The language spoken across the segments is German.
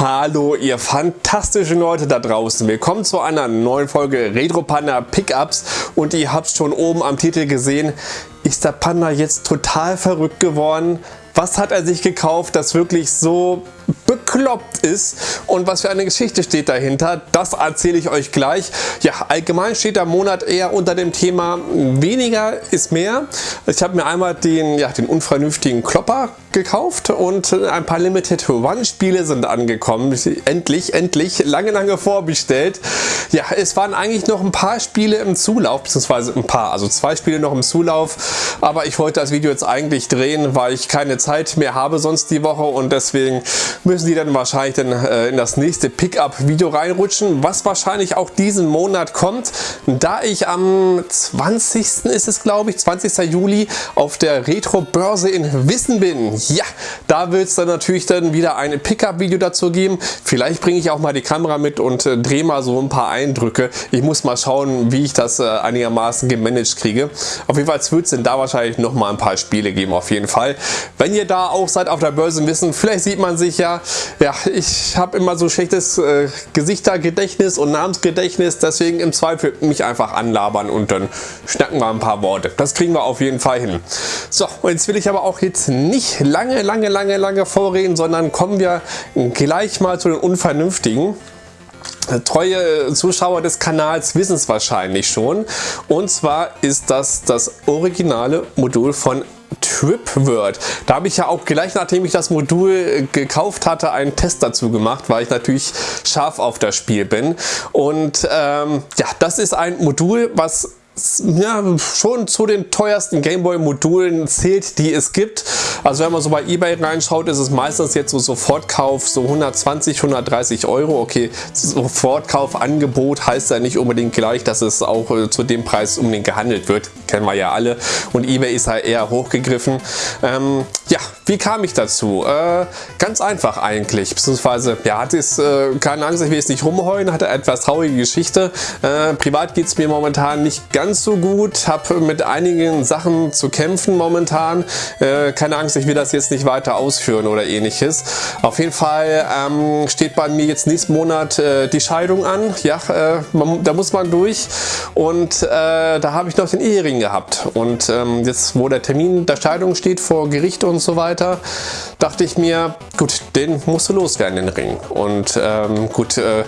Hallo ihr fantastischen Leute da draußen. Willkommen zu einer neuen Folge Retro Panda Pickups und ihr habt schon oben am Titel gesehen, ist der Panda jetzt total verrückt geworden? Was hat er sich gekauft, das wirklich so bekloppt ist und was für eine Geschichte steht dahinter, das erzähle ich euch gleich. Ja, allgemein steht der Monat eher unter dem Thema weniger ist mehr. Ich habe mir einmal den, ja, den unvernünftigen Klopper gekauft und ein paar Limited One Spiele sind angekommen. Endlich, endlich, lange, lange vorbestellt. Ja, es waren eigentlich noch ein paar Spiele im Zulauf, beziehungsweise ein paar, also zwei Spiele noch im Zulauf, aber ich wollte das Video jetzt eigentlich drehen, weil ich keine Zeit mehr habe sonst die Woche und deswegen müssen die dann wahrscheinlich dann äh, in das nächste Pickup-Video reinrutschen, was wahrscheinlich auch diesen Monat kommt, da ich am 20. ist es glaube ich, 20. Juli auf der Retro-Börse in Wissen bin. Ja, da wird es dann natürlich dann wieder ein Pickup-Video dazu geben. Vielleicht bringe ich auch mal die Kamera mit und äh, drehe mal so ein paar Eindrücke. Ich muss mal schauen, wie ich das äh, einigermaßen gemanagt kriege. Auf jeden Fall wird es denn da wahrscheinlich noch mal ein paar Spiele geben, auf jeden Fall. Wenn ihr da auch seid auf der Börse wissen, vielleicht sieht man sich ja, ja, ich habe immer so schlechtes äh, Gesichtergedächtnis und Namensgedächtnis, deswegen im Zweifel mich einfach anlabern und dann schnacken wir ein paar Worte. Das kriegen wir auf jeden Fall hin. So, und jetzt will ich aber auch jetzt nicht lange, lange, lange, lange vorreden, sondern kommen wir gleich mal zu den Unvernünftigen. Treue Zuschauer des Kanals wissen es wahrscheinlich schon. Und zwar ist das das originale Modul von TripWord. Da habe ich ja auch gleich nachdem ich das Modul gekauft hatte einen Test dazu gemacht, weil ich natürlich scharf auf das Spiel bin. Und ähm, ja, das ist ein Modul, was ja, schon zu den teuersten Gameboy Modulen zählt, die es gibt. Also wenn man so bei Ebay reinschaut, ist es meistens jetzt so Sofortkauf so 120, 130 Euro. Okay, Sofortkaufangebot heißt ja nicht unbedingt gleich, dass es auch äh, zu dem Preis unbedingt gehandelt wird. Kennen wir ja alle. Und Ebay ist halt eher hochgegriffen. Ähm, ja, wie kam ich dazu? Äh, ganz einfach eigentlich, beziehungsweise, ja, hat es, äh, keine Angst, ich will jetzt nicht rumheulen, hatte etwas traurige Geschichte. Äh, privat geht es mir momentan nicht ganz so gut, habe mit einigen Sachen zu kämpfen momentan. Äh, keine Angst, ich will das jetzt nicht weiter ausführen oder ähnliches. Auf jeden Fall ähm, steht bei mir jetzt nächsten Monat äh, die Scheidung an. Ja, äh, man, da muss man durch und da habe ich noch den Ehering gehabt. Und ähm, jetzt, wo der Termin der Scheidung steht vor Gericht und so weiter, weiter, dachte ich mir, gut, den musst du loswerden, den Ring. Und ähm, gut, äh,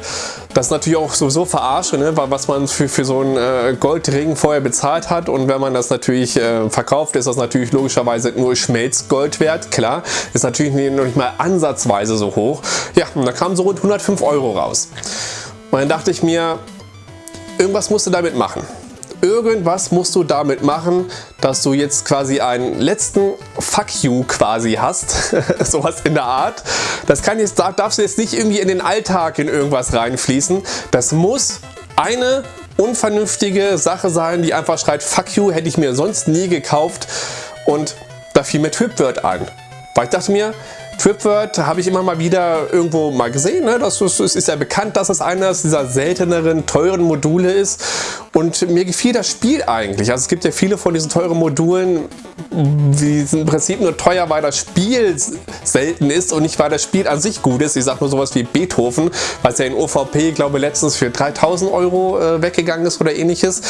das ist natürlich auch sowieso verarsche, ne? was man für, für so einen äh, Goldring vorher bezahlt hat. Und wenn man das natürlich äh, verkauft, ist das natürlich logischerweise nur Schmelzgold wert. Klar, ist natürlich noch nicht mal ansatzweise so hoch. Ja, und da kamen so rund 105 Euro raus. Und dann dachte ich mir, irgendwas musst du damit machen irgendwas musst du damit machen, dass du jetzt quasi einen letzten Fuck you quasi hast. Sowas in der Art. Das kann jetzt, darfst du jetzt nicht irgendwie in den Alltag in irgendwas reinfließen. Das muss eine unvernünftige Sache sein, die einfach schreit Fuck you, hätte ich mir sonst nie gekauft. Und da fiel mir Tripword an. Weil ich dachte mir, TripWord habe ich immer mal wieder irgendwo mal gesehen. Ne? Das ist, ist ja bekannt, dass es eines dieser selteneren, teuren Module ist. Und mir gefiel das Spiel eigentlich. Also es gibt ja viele von diesen teuren Modulen, die sind im Prinzip nur teuer, weil das Spiel selten ist und nicht weil das Spiel an sich gut ist. Ich sage nur sowas wie Beethoven, was ja in OVP, glaube ich, letztens für 3000 Euro äh, weggegangen ist oder ähnliches.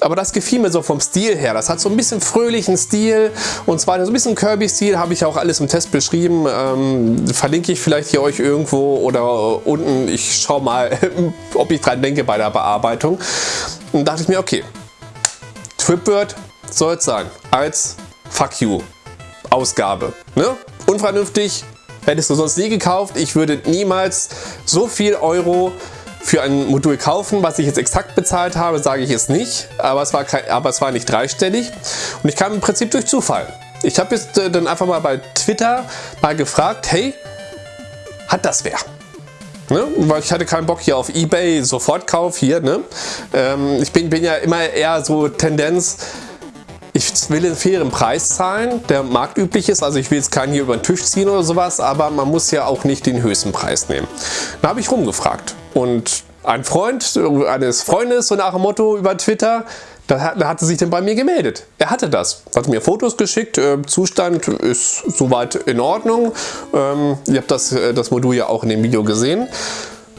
Aber das gefiel mir so vom Stil her. Das hat so ein bisschen fröhlichen Stil und zwar so ein bisschen Kirby-Stil, habe ich auch alles im Test beschrieben. Ähm, verlinke ich vielleicht hier euch irgendwo oder unten. Ich schaue mal, ob ich dran denke bei der Bearbeitung. Und dachte ich mir, okay, Tripword soll es sein als Fuck You Ausgabe. Ne? Unvernünftig, hättest du sonst nie gekauft. Ich würde niemals so viel Euro für ein Modul kaufen, was ich jetzt exakt bezahlt habe, sage ich jetzt nicht, aber es war, kein, aber es war nicht dreistellig und ich kam im Prinzip durch Zufall. Ich habe jetzt äh, dann einfach mal bei Twitter mal gefragt, hey, hat das wer? Ne? Weil ich hatte keinen Bock hier auf Ebay, Sofortkauf hier. Ne? Ähm, ich bin, bin ja immer eher so Tendenz, ich will einen fairen Preis zahlen, der marktüblich ist. Also ich will jetzt keinen hier über den Tisch ziehen oder sowas, aber man muss ja auch nicht den höchsten Preis nehmen. Da habe ich rumgefragt und ein Freund eines Freundes, so nach dem Motto über Twitter, da, hat, da hatte sich dann bei mir gemeldet. Er hatte das. Hat mir Fotos geschickt. Äh, Zustand ist soweit in Ordnung. Ähm, ihr habt das, äh, das Modul ja auch in dem Video gesehen.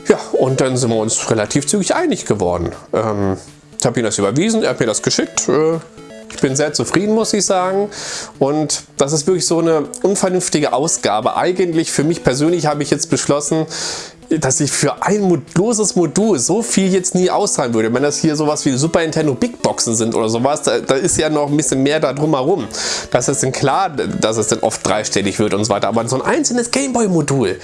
Ja, und dann sind wir uns relativ zügig einig geworden. Ähm, ich habe ihm das überwiesen, er hat mir das geschickt. Äh, ich bin sehr zufrieden, muss ich sagen. Und das ist wirklich so eine unvernünftige Ausgabe. Eigentlich für mich persönlich habe ich jetzt beschlossen, dass ich für ein modloses Modul so viel jetzt nie auszahlen würde. Wenn das hier sowas wie Super Nintendo Big Boxen sind oder sowas, da, da ist ja noch ein bisschen mehr da drumherum. Das ist dann klar, dass es dann oft dreistellig wird und so weiter. Aber so ein einzelnes Gameboy-Modul,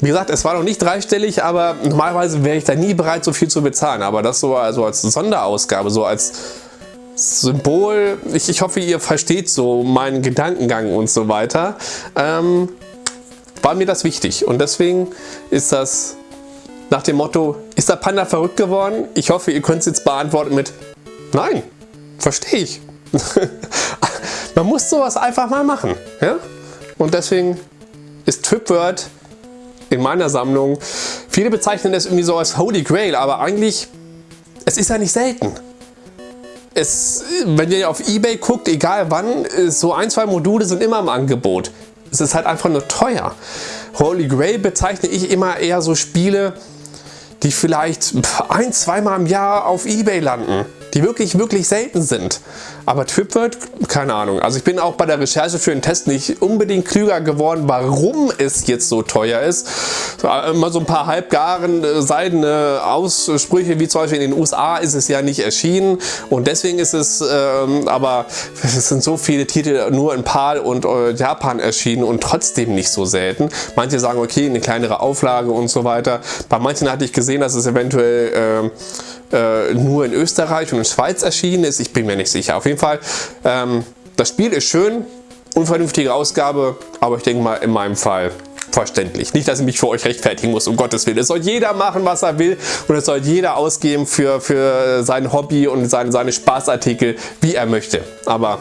wie gesagt, es war noch nicht dreistellig, aber normalerweise wäre ich da nie bereit, so viel zu bezahlen. Aber das so also als Sonderausgabe, so als Symbol, ich, ich hoffe, ihr versteht so meinen Gedankengang und so weiter, ähm, war mir das wichtig. Und deswegen ist das nach dem Motto, ist der Panda verrückt geworden? Ich hoffe, ihr könnt es jetzt beantworten mit Nein, verstehe ich. Man muss sowas einfach mal machen. Ja? Und deswegen ist TripWord in meiner Sammlung, viele bezeichnen es irgendwie so als Holy Grail, aber eigentlich, es ist ja nicht selten es, wenn ihr auf Ebay guckt, egal wann, so ein, zwei Module sind immer im Angebot. Es ist halt einfach nur teuer. Holy Grail bezeichne ich immer eher so Spiele, die vielleicht ein, zweimal im Jahr auf Ebay landen die wirklich, wirklich selten sind. Aber TripWord, keine Ahnung. Also ich bin auch bei der Recherche für den Test nicht unbedingt klüger geworden, warum es jetzt so teuer ist. Immer so ein paar halbgaren äh, seidene Aussprüche, wie zum Beispiel in den USA ist es ja nicht erschienen und deswegen ist es, ähm, aber es sind so viele Titel nur in PAL und äh, Japan erschienen und trotzdem nicht so selten. Manche sagen, okay, eine kleinere Auflage und so weiter. Bei manchen hatte ich gesehen, dass es eventuell äh, äh, nur in Österreich und in Schweiz erschienen ist. Ich bin mir nicht sicher. Auf jeden Fall, ähm, das Spiel ist schön, unvernünftige Ausgabe, aber ich denke mal in meinem Fall verständlich. Nicht, dass ich mich für euch rechtfertigen muss, um Gottes Willen. Es soll jeder machen, was er will und es soll jeder ausgeben für, für sein Hobby und seine, seine Spaßartikel, wie er möchte. Aber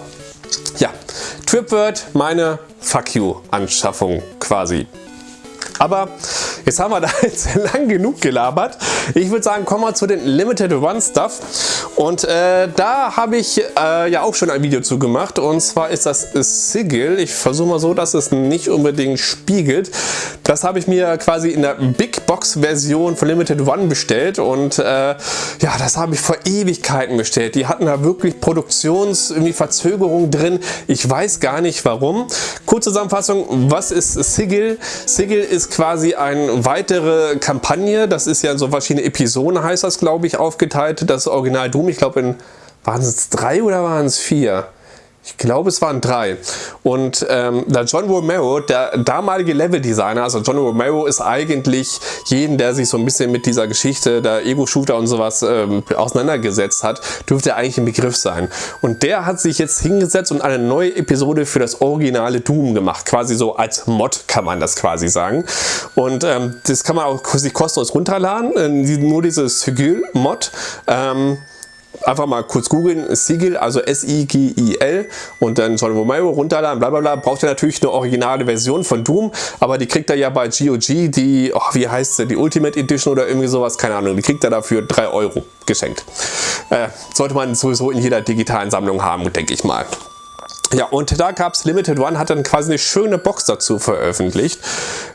ja, TripWord, meine Fuck You Anschaffung quasi. Aber jetzt haben wir da jetzt lang genug gelabert. Ich würde sagen, kommen wir zu den Limited Run Stuff. Und äh, da habe ich äh, ja auch schon ein Video zu gemacht. Und zwar ist das Sigil. Ich versuche mal so, dass es nicht unbedingt spiegelt. Das habe ich mir quasi in der Big Box Version von Limited One bestellt. Und äh, ja, das habe ich vor Ewigkeiten bestellt. Die hatten da wirklich Produktionsverzögerungen drin. Ich weiß gar nicht warum. Kurze Zusammenfassung, was ist Sigil? Sigil ist quasi eine weitere Kampagne. Das ist ja so verschiedene Episoden, heißt das, glaube ich, aufgeteilt. Das Original Doom, ich glaube, in waren es drei oder waren es vier? Ich glaube, es waren drei. Und ähm, der John Romero, der damalige Level-Designer, also John Romero ist eigentlich jeden, der sich so ein bisschen mit dieser Geschichte der Ego-Shooter und sowas ähm, auseinandergesetzt hat, dürfte eigentlich ein Begriff sein. Und der hat sich jetzt hingesetzt und eine neue Episode für das originale Doom gemacht. Quasi so als Mod kann man das quasi sagen. Und ähm, das kann man auch sich kostenlos runterladen. Äh, nur dieses Sigil-Mod. Ähm, einfach mal kurz googeln, Sigil, also S-I-G-I-L und dann John Romero runterladen, bla bla bla. Braucht ihr natürlich eine originale Version von Doom, aber die kriegt ihr ja bei GOG, die, oh, wie heißt sie, die Ultimate Edition oder irgendwie sowas, keine Ahnung, die kriegt ihr dafür 3 Euro geschenkt. Äh, sollte man sowieso in jeder digitalen Sammlung haben, denke ich mal. Ja, und da gab es Limited One, hat dann quasi eine schöne Box dazu veröffentlicht.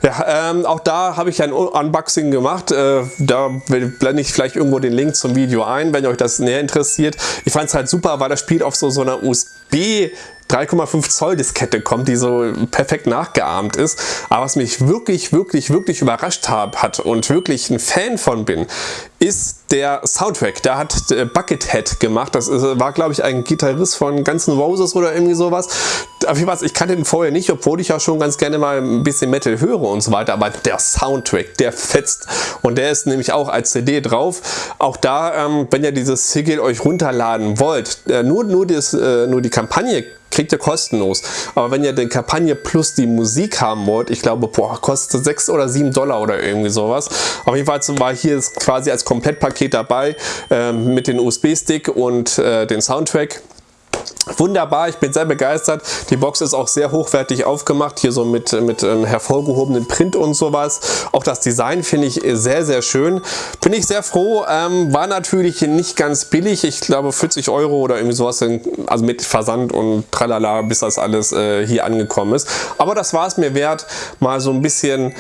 Ja, ähm, auch da habe ich ein Unboxing gemacht. Äh, da blende ich vielleicht irgendwo den Link zum Video ein, wenn euch das näher interessiert. Ich fand es halt super, weil das Spiel auf so, so einer USB 3,5 Zoll Diskette kommt, die so perfekt nachgeahmt ist. Aber was mich wirklich, wirklich, wirklich überrascht hat und wirklich ein Fan von bin, ist der Soundtrack. Da hat Buckethead gemacht. Das war, glaube ich, ein Gitarrist von Guns N' Roses oder irgendwie sowas. Auf jeden Fall, ich kannte den vorher nicht, obwohl ich ja schon ganz gerne mal ein bisschen Metal höre und so weiter. Aber der Soundtrack, der fetzt. Und der ist nämlich auch als CD drauf. Auch da, ähm, wenn ihr dieses Sigil euch runterladen wollt, äh, nur, nur, das, äh, nur die Kampagne kriegt ihr kostenlos. Aber wenn ihr die Kampagne plus die Musik haben wollt, ich glaube, boah, kostet 6 oder 7 Dollar oder irgendwie sowas. Auf jeden Fall war hier quasi als Komplettpaket dabei äh, mit dem USB-Stick und äh, den Soundtrack. Wunderbar, ich bin sehr begeistert. Die Box ist auch sehr hochwertig aufgemacht, hier so mit, mit ähm, hervorgehobenen Print und sowas. Auch das Design finde ich sehr, sehr schön. Bin ich sehr froh. Ähm, war natürlich nicht ganz billig. Ich glaube 40 Euro oder irgendwie sowas, also mit Versand und tralala, bis das alles äh, hier angekommen ist. Aber das war es mir wert, mal so ein bisschen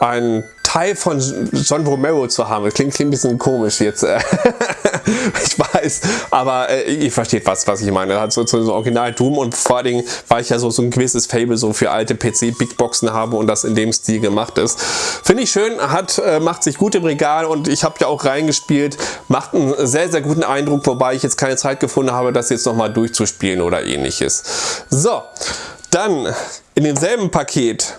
ein Teil von John Romero zu haben. Das klingt, klingt ein bisschen komisch jetzt. ich weiß, aber äh, ihr versteht was, was ich meine. Hat so, so, so Original Doom und vor allen Dingen, weil ich ja so, so ein gewisses Fable so für alte PC Big Boxen habe und das in dem Stil gemacht ist. Finde ich schön, hat, äh, macht sich gut im Regal und ich habe ja auch reingespielt. Macht einen sehr, sehr guten Eindruck, wobei ich jetzt keine Zeit gefunden habe, das jetzt nochmal durchzuspielen oder ähnliches. So, dann in demselben Paket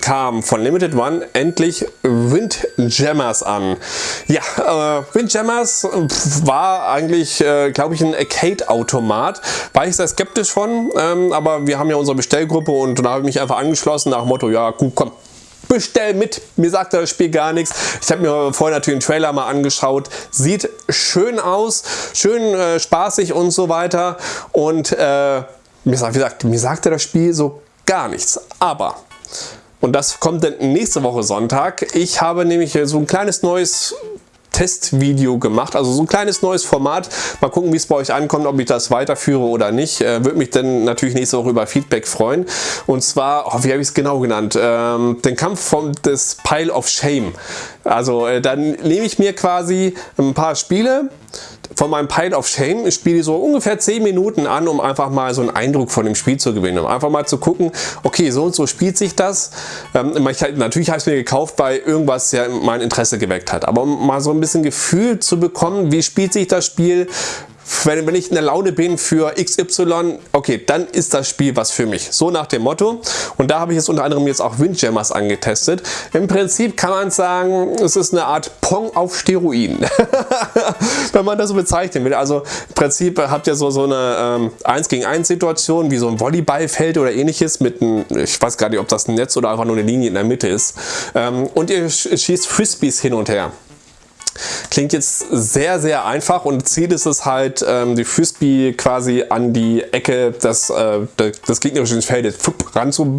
kam von Limited One endlich Windjammers an. Ja, äh, Windjammers war eigentlich, äh, glaube ich, ein Arcade-Automat. War ich sehr skeptisch von, ähm, aber wir haben ja unsere Bestellgruppe und da habe ich mich einfach angeschlossen nach dem Motto, ja gut, komm, bestell mit. Mir sagt das Spiel gar nichts. Ich habe mir vorher natürlich den Trailer mal angeschaut. Sieht schön aus, schön äh, spaßig und so weiter. Und äh, mir, sagt, wie gesagt, mir sagte das Spiel so gar nichts. Aber und das kommt dann nächste Woche Sonntag. Ich habe nämlich so ein kleines neues Testvideo gemacht, also so ein kleines neues Format. Mal gucken, wie es bei euch ankommt, ob ich das weiterführe oder nicht. Äh, Würde mich dann natürlich nächste Woche über Feedback freuen. Und zwar, oh, wie habe ich es genau genannt? Ähm, den Kampf vom, des Pile of Shame. Also äh, dann nehme ich mir quasi ein paar Spiele, von meinem Pile of Shame. Ich spiele so ungefähr 10 Minuten an, um einfach mal so einen Eindruck von dem Spiel zu gewinnen. Um einfach mal zu gucken, okay, so und so spielt sich das. Ähm, ich, natürlich habe ich es mir gekauft, weil irgendwas ja mein Interesse geweckt hat. Aber um mal so ein bisschen Gefühl zu bekommen, wie spielt sich das Spiel, wenn, wenn ich in der Laune bin für XY, okay, dann ist das Spiel was für mich. So nach dem Motto. Und da habe ich jetzt unter anderem jetzt auch Windjammers angetestet. Im Prinzip kann man sagen, es ist eine Art Pong auf Steroiden. wenn man das so bezeichnen will. Also im Prinzip habt ihr so, so eine ähm, 1 gegen 1 Situation, wie so ein Volleyballfeld oder ähnliches mit einem, ich weiß gar nicht, ob das ein Netz oder einfach nur eine Linie in der Mitte ist. Ähm, und ihr schießt Frisbees hin und her. Klingt jetzt sehr, sehr einfach und Ziel ist es halt, ähm, die Frisbee quasi an die Ecke des, äh, des gegnerischen Feldes ran zu,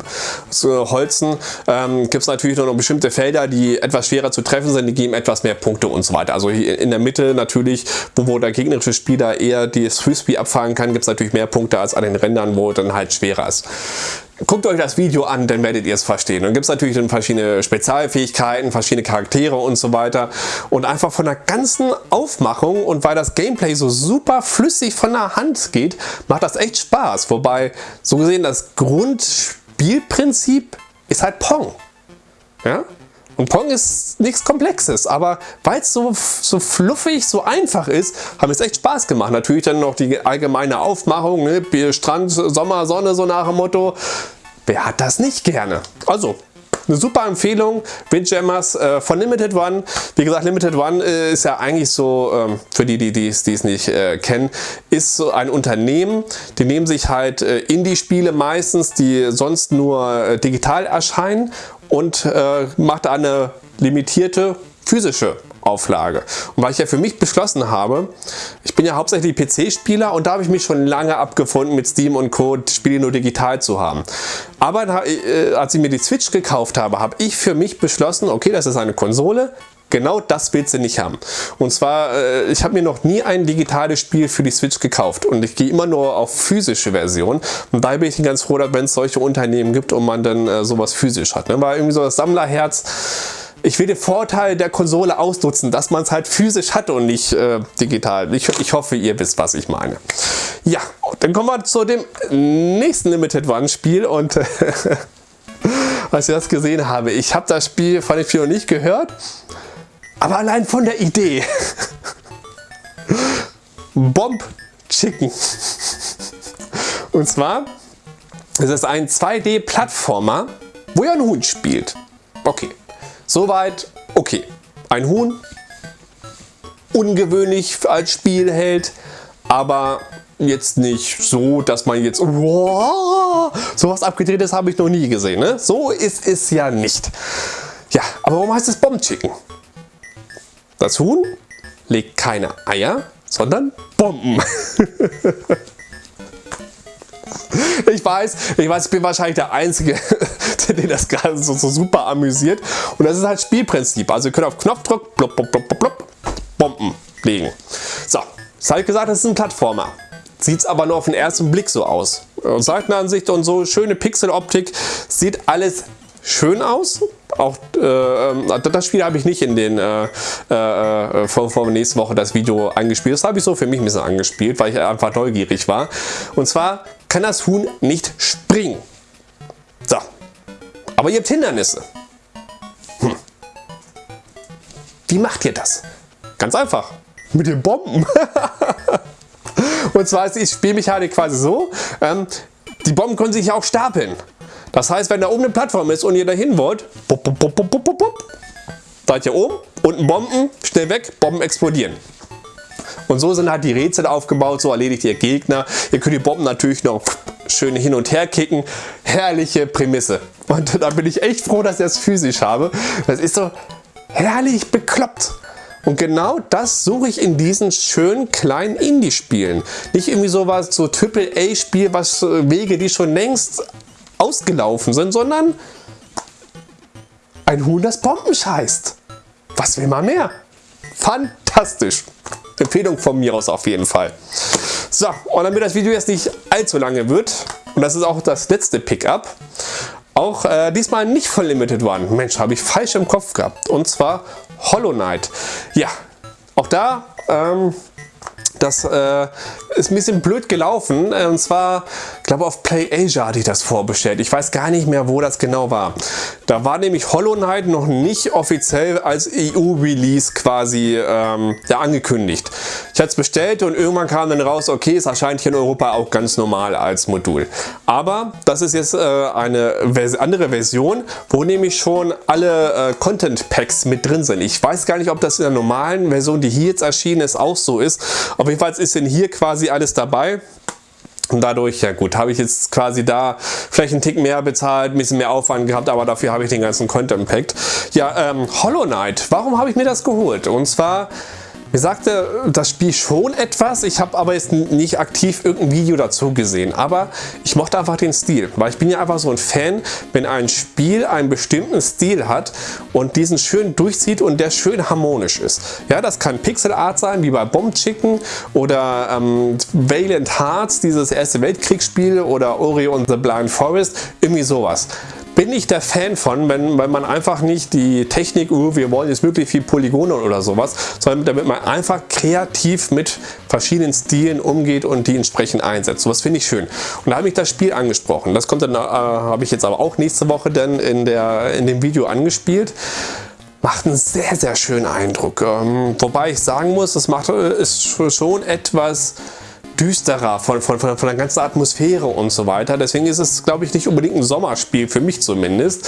zu holzen. Ähm, Gibt es natürlich noch bestimmte Felder, die etwas schwerer zu treffen sind, die geben etwas mehr Punkte und so weiter. Also in der Mitte natürlich, wo, wo der gegnerische Spieler eher das Frisbee abfangen kann, gibt es natürlich mehr Punkte als an den Rändern, wo dann halt schwerer ist. Guckt euch das Video an, dann werdet ihr es verstehen. Dann gibt es natürlich dann verschiedene Spezialfähigkeiten, verschiedene Charaktere und so weiter. Und einfach von der ganzen Aufmachung und weil das Gameplay so super flüssig von der Hand geht, macht das echt Spaß. Wobei, so gesehen, das Grundspielprinzip ist halt Pong. Ja? Und Pong ist nichts Komplexes, aber weil es so, so fluffig, so einfach ist, haben es echt Spaß gemacht. Natürlich dann noch die allgemeine Aufmachung, ne? Strand, Sommer, Sonne, so nach dem Motto. Wer hat das nicht gerne? Also, eine super Empfehlung, Windjammers äh, von Limited One. Wie gesagt, Limited One äh, ist ja eigentlich so, ähm, für die, die es nicht äh, kennen, ist so ein Unternehmen, die nehmen sich halt äh, Indie-Spiele meistens, die sonst nur äh, digital erscheinen und äh, macht eine limitierte physische Auflage. Und weil ich ja für mich beschlossen habe, ich bin ja hauptsächlich PC-Spieler und da habe ich mich schon lange abgefunden mit Steam und Co. Spiele nur digital zu haben. Aber äh, als ich mir die Switch gekauft habe, habe ich für mich beschlossen, okay, das ist eine Konsole, Genau das willst du nicht haben. Und zwar, äh, ich habe mir noch nie ein digitales Spiel für die Switch gekauft und ich gehe immer nur auf physische Versionen. Und daher bin ich ganz froh, wenn es solche Unternehmen gibt und man dann äh, sowas physisch hat. Ne? Weil irgendwie so das Sammlerherz, ich will den Vorteil der Konsole ausnutzen, dass man es halt physisch hat und nicht äh, digital. Ich, ich hoffe, ihr wisst, was ich meine. Ja, dann kommen wir zu dem nächsten Limited One Spiel und als ich das gesehen habe, ich habe das Spiel von dem noch nicht gehört aber allein von der Idee. Bomb Chicken. Und zwar ist es ein 2D-Plattformer, wo ihr ein Huhn spielt. Okay, soweit okay. Ein Huhn, ungewöhnlich als Spielheld, aber jetzt nicht so, dass man jetzt wow, sowas abgedrehtes habe ich noch nie gesehen. Ne? So ist es ja nicht. Ja, aber warum heißt es Bomb Chicken? Das Huhn legt keine Eier, sondern Bomben. ich weiß, ich weiß, ich bin wahrscheinlich der Einzige, den das gerade so, so, super amüsiert. Und das ist halt Spielprinzip. Also ihr könnt auf Knopfdruck blub, blub, blub, blub, Bomben legen. So, das habe ich gesagt, das ist ein Plattformer. Sieht es aber nur auf den ersten Blick so aus. Seitenansicht und so, schöne Pixeloptik, sieht alles schön aus. Auch äh, das Spiel habe ich nicht in den äh, äh, vor, vor nächste Woche das Video angespielt. Das habe ich so für mich ein bisschen angespielt, weil ich einfach neugierig war. Und zwar kann das Huhn nicht springen. So. Aber ihr habt Hindernisse. Hm. Wie macht ihr das? Ganz einfach. Mit den Bomben. Und zwar ist die Spielmechanik quasi so, ähm, die Bomben können sich auch stapeln. Das heißt, wenn da oben eine Plattform ist und ihr dahin wollt, bup, bup, bup, bup, bup, bup, seid ihr oben, unten Bomben, schnell weg, Bomben explodieren. Und so sind halt die Rätsel aufgebaut, so erledigt ihr Gegner. Ihr könnt die Bomben natürlich noch schön hin und her kicken. Herrliche Prämisse. Und da bin ich echt froh, dass ich das physisch habe. Das ist so herrlich bekloppt. Und genau das suche ich in diesen schönen kleinen Indie-Spielen. Nicht irgendwie sowas, so Triple-A-Spiel, was äh, Wege, die schon längst ausgelaufen sind, sondern ein Huhn, das Bomben scheißt. Was will man mehr? Fantastisch. Empfehlung von mir aus auf jeden Fall. So, und damit das Video jetzt nicht allzu lange wird, und das ist auch das letzte Pickup, auch äh, diesmal nicht von Limited One. Mensch, habe ich falsch im Kopf gehabt. Und zwar Hollow Knight. Ja, auch da ähm, das äh, ist ein bisschen blöd gelaufen. Und zwar, ich glaube auf Play Asia hatte ich das vorbestellt. Ich weiß gar nicht mehr, wo das genau war. Da war nämlich Hollow Knight noch nicht offiziell als EU-Release quasi ähm, ja, angekündigt. Ich hatte es bestellt und irgendwann kam dann raus, okay, es erscheint hier in Europa auch ganz normal als Modul. Aber das ist jetzt äh, eine Vers andere Version, wo nämlich schon alle äh, Content Packs mit drin sind. Ich weiß gar nicht, ob das in der normalen Version, die hier jetzt erschienen ist, auch so ist. Auf jeden Fall ist denn hier quasi alles dabei. Und dadurch, ja gut, habe ich jetzt quasi da vielleicht einen Tick mehr bezahlt, ein bisschen mehr Aufwand gehabt, aber dafür habe ich den ganzen Content Pack. Ja, ähm, Hollow Knight, warum habe ich mir das geholt? Und zwar mir sagte das Spiel schon etwas, ich habe aber jetzt nicht aktiv irgendein Video dazu gesehen, aber ich mochte einfach den Stil, weil ich bin ja einfach so ein Fan, wenn ein Spiel einen bestimmten Stil hat und diesen schön durchzieht und der schön harmonisch ist. Ja, das kann Pixel Art sein, wie bei Bomb Chicken oder ähm, Valiant Hearts, dieses erste Weltkriegsspiel oder Ori und the Blind Forest, irgendwie sowas bin ich der Fan von, wenn, wenn man einfach nicht die Technik, uh, wir wollen jetzt wirklich viel Polygone oder sowas, sondern damit man einfach kreativ mit verschiedenen Stilen umgeht und die entsprechend einsetzt. Sowas finde ich schön. Und da habe ich das Spiel angesprochen. Das kommt dann, äh, habe ich jetzt aber auch nächste Woche dann in, der, in dem Video angespielt macht einen sehr, sehr schönen Eindruck. Ähm, wobei ich sagen muss, es macht äh, ist schon etwas düsterer von, von, von, der ganzen Atmosphäre und so weiter. Deswegen ist es, glaube ich, nicht unbedingt ein Sommerspiel, für mich zumindest.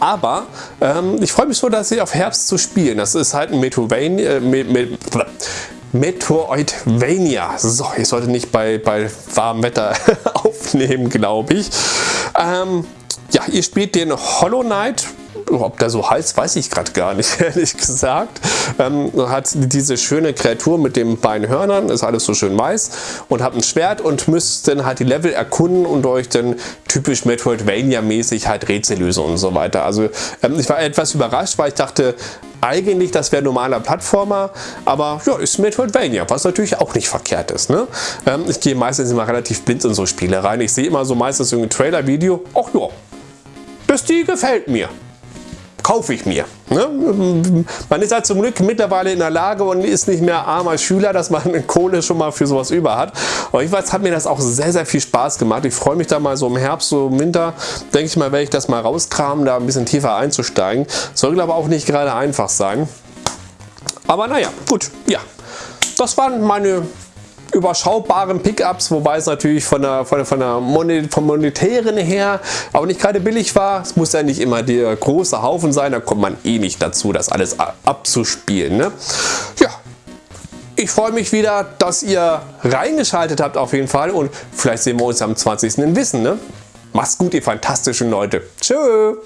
Aber ähm, ich freue mich so, dass sie auf Herbst zu spielen. Das ist halt ein Metroidvania, äh, mit, mit, Metroidvania. So, ich sollte nicht bei, bei warmem Wetter aufnehmen, glaube ich. Ähm, ja, ihr spielt den Hollow Knight ob der so heißt, weiß ich gerade gar nicht, ehrlich gesagt. Ähm, hat diese schöne Kreatur mit den beiden Hörnern, ist alles so schön weiß und hat ein Schwert und müsst dann halt die Level erkunden und euch dann typisch Metroidvania-mäßig halt Rätsel lösen und so weiter. Also ähm, ich war etwas überrascht, weil ich dachte, eigentlich, das wäre normaler Plattformer, aber ja, ist Metroidvania, was natürlich auch nicht verkehrt ist. Ne? Ähm, ich gehe meistens immer relativ blind in so Spiele rein. Ich sehe immer so meistens irgendein Trailer-Video, ach ja, das die gefällt mir kaufe ich mir. Ne? Man ist halt zum Glück mittlerweile in der Lage und ist nicht mehr armer Schüler, dass man Kohle schon mal für sowas über hat. Aber jedenfalls hat mir das auch sehr, sehr viel Spaß gemacht. Ich freue mich da mal so im Herbst, so im Winter, denke ich mal, werde ich das mal rauskramen, da ein bisschen tiefer einzusteigen. Soll aber auch nicht gerade einfach sein. Aber naja, gut, ja. Das waren meine überschaubaren Pickups, wobei es natürlich von der, von der, von der Monet, vom monetären her auch nicht gerade billig war. Es muss ja nicht immer der große Haufen sein, da kommt man eh nicht dazu, das alles abzuspielen. Ne? Ja, ich freue mich wieder, dass ihr reingeschaltet habt auf jeden Fall und vielleicht sehen wir uns am 20. in Wissen. Ne? Macht's gut, ihr fantastischen Leute. Tschüss.